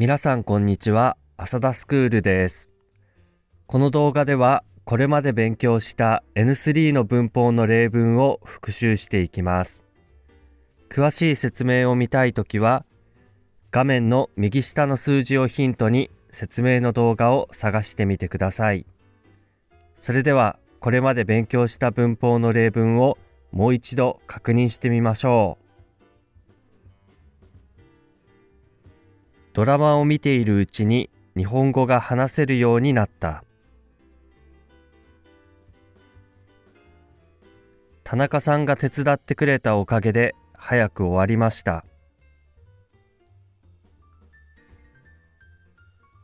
皆さんこんにちは。浅田スクールです。この動画ではこれまで勉強した N3 の文法の例文を復習していきます。詳しい説明を見たいときは画面の右下の数字をヒントに説明の動画を探してみてください。それではこれまで勉強した文法の例文をもう一度確認してみましょう。ドラマを見ているうちに日本語が話せるようになった。田中さんが手伝ってくれたおかげで早く終わりました。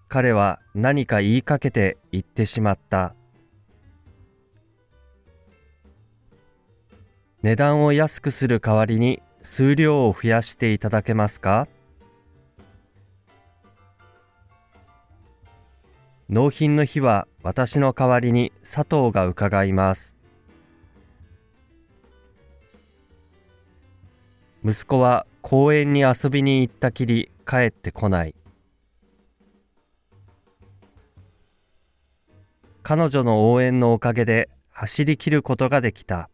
彼は何か言いかけて言ってしまった。値段を安くする代わりに数量を増やしていただけますか？納品の日は私の代わりに佐藤が伺います。息子は公園に遊びに行ったきり帰ってこない。彼女の応援のおかげで走り切ることができた。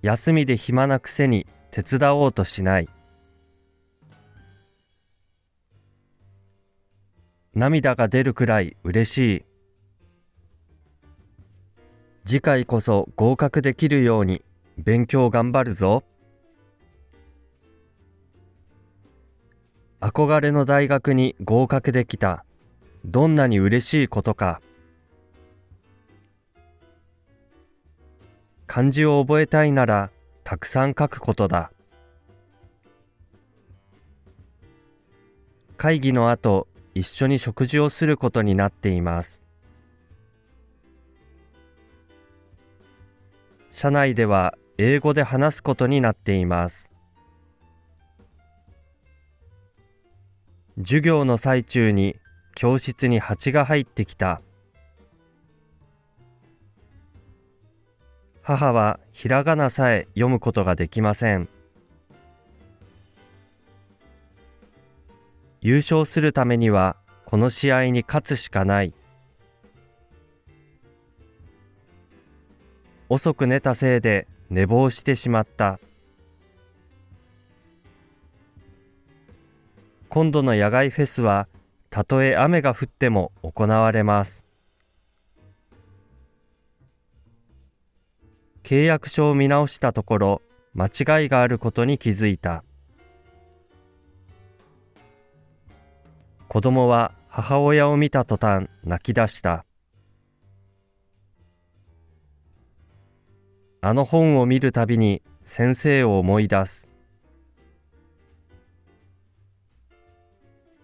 休みで暇なくせに手伝おうとしない。涙が出るくらい嬉しい。次回こそ合格できるように勉強頑張るぞ。憧れの大学に合格できた。どんなに嬉しいことか。漢字を覚えたいならたくさん書くことだ。会議の後一緒に食事をすることになっています。社内では英語で話すことになっています。授業の最中に教室に蜂が入ってきた。母はひらがなさえ読むことができません。優勝するためにはこの試合に勝つしかない。遅く寝たせいで寝坊してしまった。今度の野外フェスはたとえ雨が降っても行われます。契約書を見直したところ間違いがあることに気づいた。子供は母親を見た途端泣き出した。あの本を見るたびに先生を思い出す。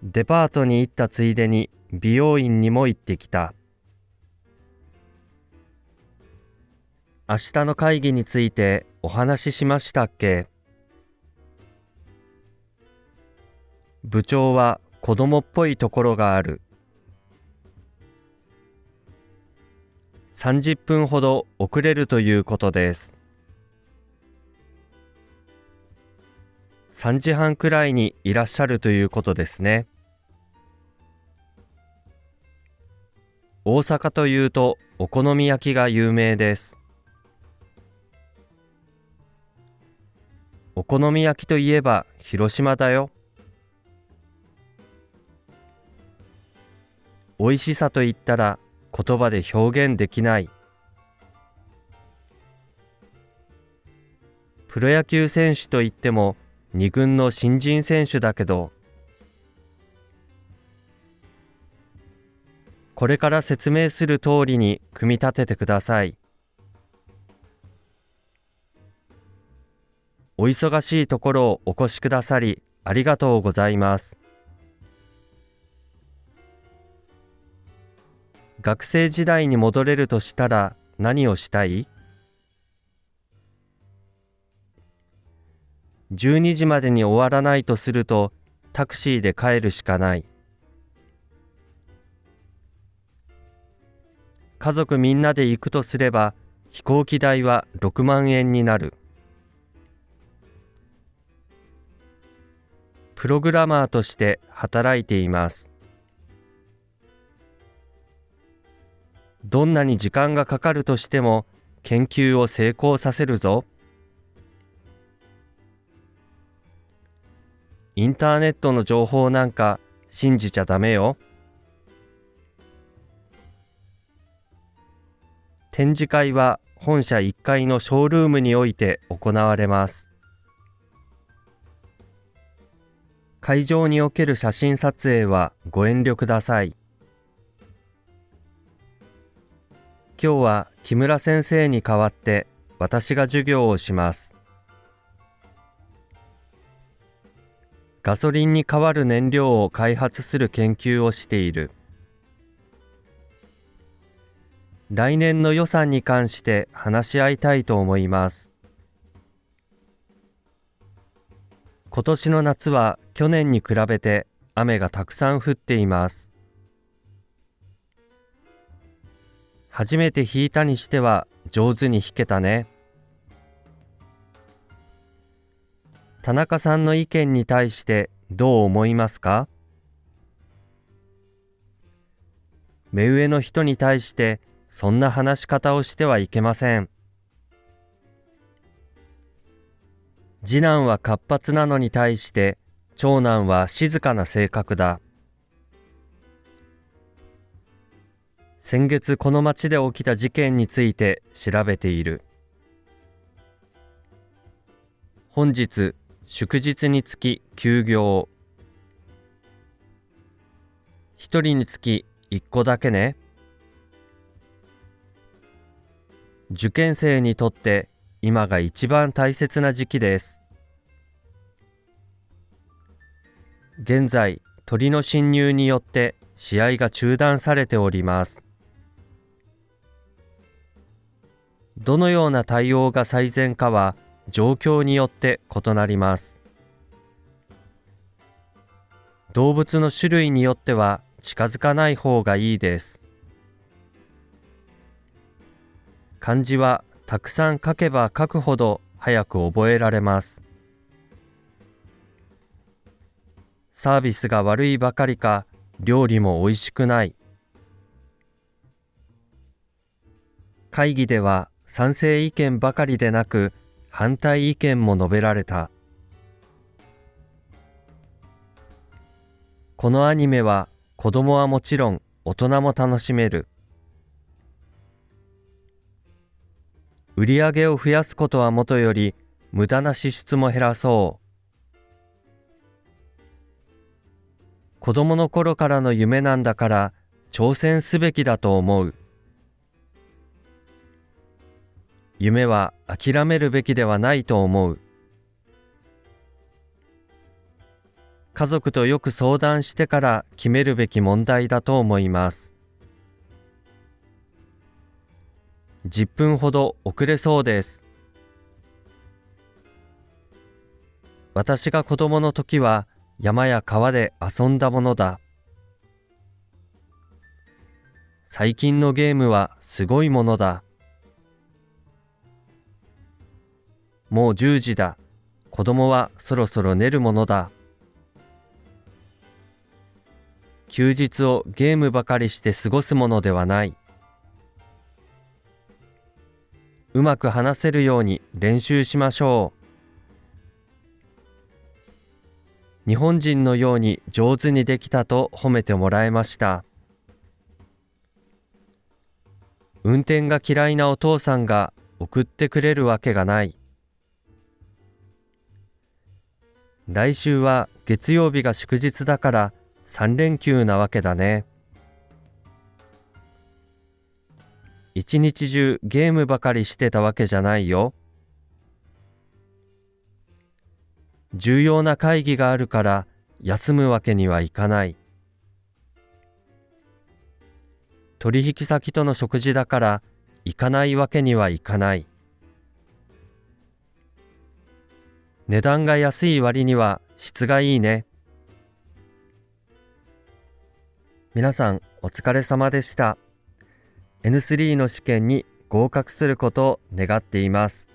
デパートに行ったついでに美容院にも行ってきた。明日の会議についてお話ししましたっけ？部長は子供っぽいところがある。30分ほど遅れるということです。3時半くらいにいらっしゃるということですね。大阪というとお好み焼きが有名です。お好み焼きといえば広島だよ。美味しさと言ったら言葉で表現できない。プロ野球選手といっても2軍の新人選手だけどこれから説明する通りに組み立ててください。お忙しいところをお越しくださりありがとうございます。学生時代に戻れるとしたら何をしたい ?12 時までに終わらないとするとタクシーで帰るしかない家族みんなで行くとすれば飛行機代は6万円になるプログラマーとして働いています。どんなに時間がかかるとしても研究を成功させるぞ。インターネットの情報なんか信じちゃダメよ。展示会は本社1階のショールームにおいて行われます。会場における写真撮影はご遠慮ください。今日は木村先生に代わって私が授業をします。ガソリンに代わる燃料を開発する研究をしている。来年の予算に関して話し合いたいと思います。今年の夏は去年に比べて雨がたくさん降っています。初めて弾いたにしては上手に弾けたね。田中さんの意見に対してどう思いますか？目上の人に対してそんな話し方をしてはいけません。次男は活発なのに対して長男は静かな性格だ。先月この町で起きた事件について調べている。本日祝日につき休業。一人につき一個だけね。受験生にとって今が一番大切な時期です。現在、鳥の侵入によって試合が中断されております。どのような対応が最善かは状況によって異なります。動物の種類によっては近づかない方がいいです。漢字はたくさん書けば書くほど早く覚えられます。サービスが悪いばかりか料理も美味しくない。会議では賛成意見ばかりでなく反対意見も述べられた。このアニメは子供はもちろん大人も楽しめる。売り上げを増やすことはもとより無駄な支出も減らそう。子供の頃からの夢なんだから挑戦すべきだと思う。夢は諦めるべきではないと思う。家族とよく相談してから決めるべき問題だと思います。10分ほど遅れそうです。私が子供の時は山や川で遊んだものだ。最近のゲームはすごいものだ。もう10時だ。子供はそろそろ寝るものだ。休日をゲームばかりして過ごすものではない。うまく話せるように練習しましょう。日本人のように上手にできたと褒めてもらえました。運転が嫌いなお父さんが送ってくれるわけがない。来週は月曜日が祝日だから3連休なわけだね。一日中ゲームばかりしてたわけじゃないよ。重要な会議があるから休むわけにはいかない。取引先との食事だから行かないわけにはいかない。値段が安い割には質がいいね。皆さんお疲れ様でした。N3 の試験に合格することを願っています。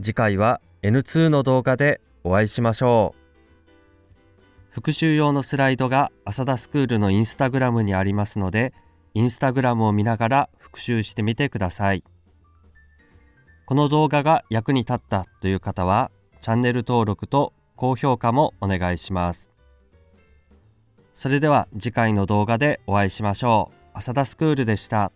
次回は N2 の動画でお会いしましょう。復習用のスライドが浅田スクールのインスタグラムにありますので、インスタグラムを見ながら復習してみてください。この動画が役に立ったという方は、チャンネル登録と高評価もお願いします。それでは次回の動画でお会いしましょう。浅田スクールでした。